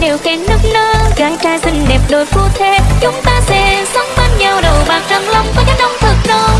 đều khen nức nơ gái trai xinh đẹp đôi phu thế chúng ta sẽ sống bên nhau, đầu bạc răng long có cánh đông thật đông.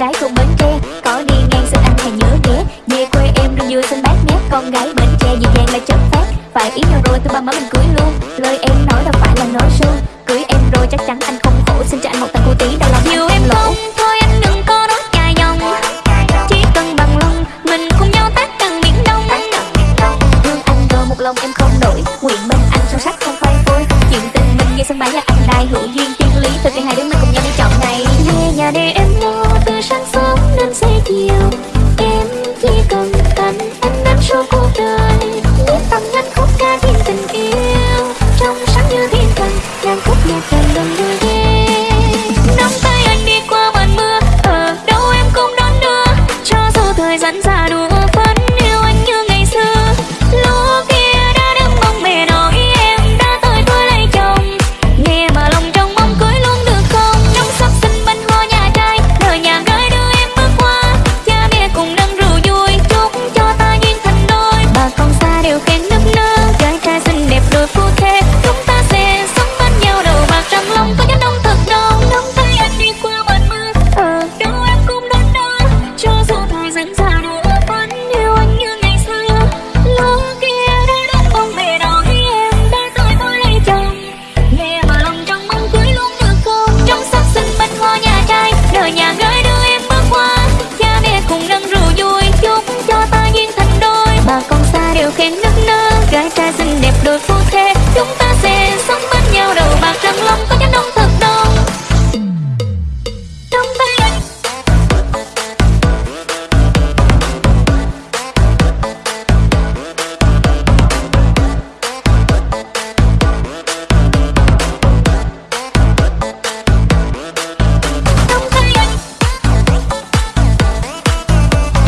gái không bến tre. Có đi ngang xin anh hãy nhớ ghé về quê em đi vui xin bác nhé. Con gái bến tre dịu dàng là chất phát phải ý nhau rồi tôi ba má mình cưới luôn. Lời em nói đâu phải là nói suông cưới em rồi chắc chắn anh không khổ. Xin cho anh một thằng cô tí đâu. vẫn ra đường